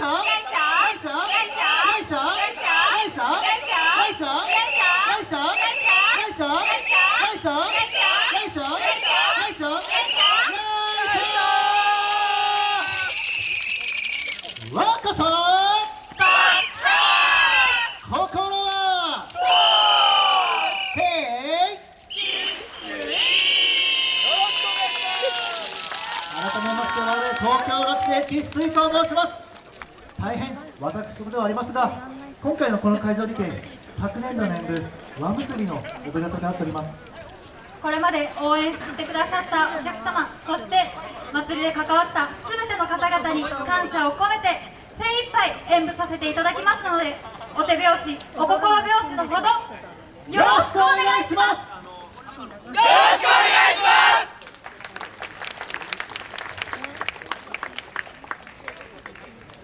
若さ心は改めまして我々東京学生喫水と申します。大変私事ではありますが今回のこの会場にて昨年度の演舞和結びの踊り寄せとなっております。これまで応援してくださったお客様そして祭りで関わった全ての方々に感謝を込めて精一杯演舞させていただきますのでお手拍子お心拍子のほどよろしくお願いします。よろしくお願いします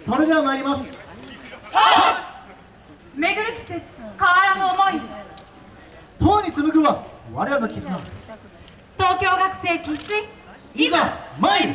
それでは参ります。巡る季節変わらぬ思い党に紡ぐは我らの絆。東京学生喫水いざ参る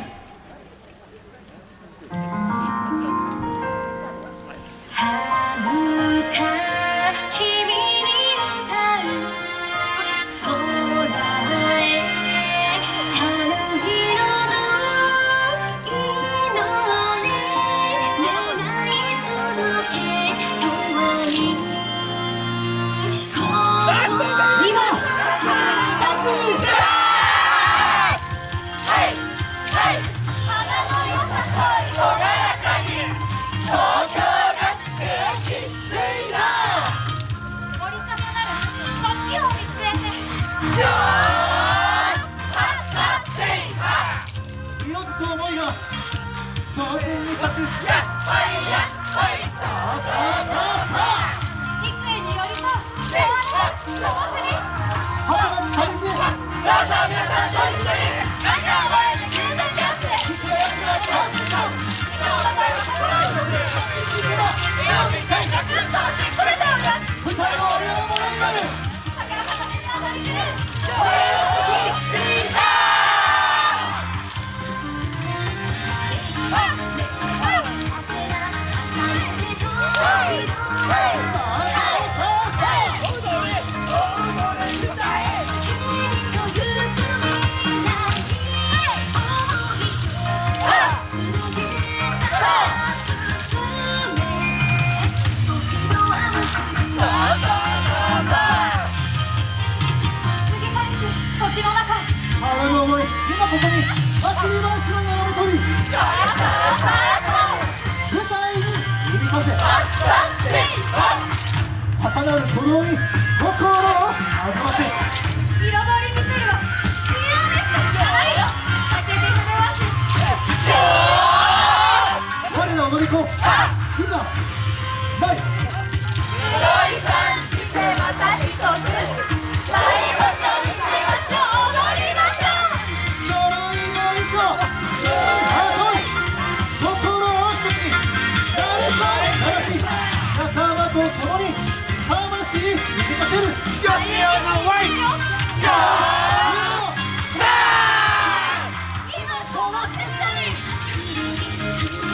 く思いが蒼天に咲くやっほいやっほいそうそうそうそう幾重によりと幸せ幸せに母が大切さあさあ皆さんここに高鳴る鼓動に心を弾ませ彩り見せるわ我ら踊り子。いざ今この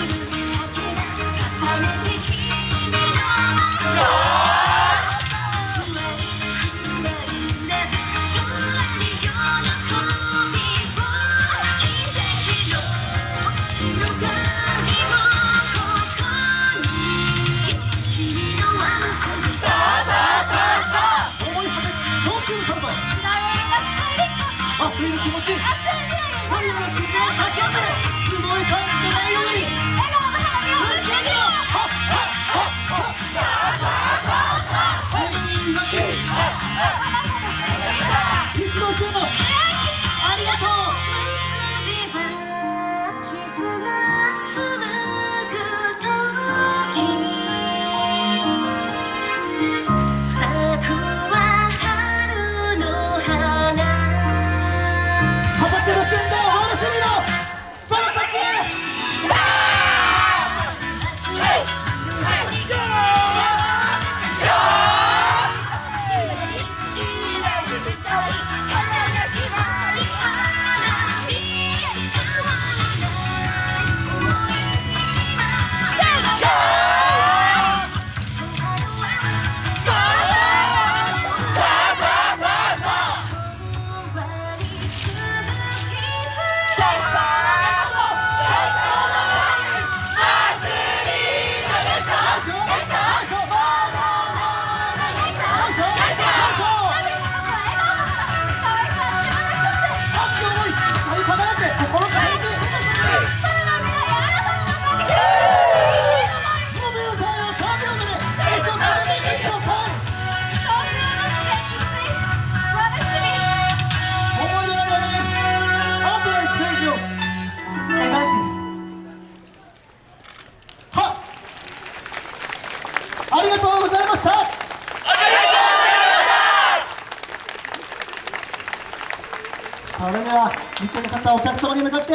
それでは見てくださったお客様に向かって。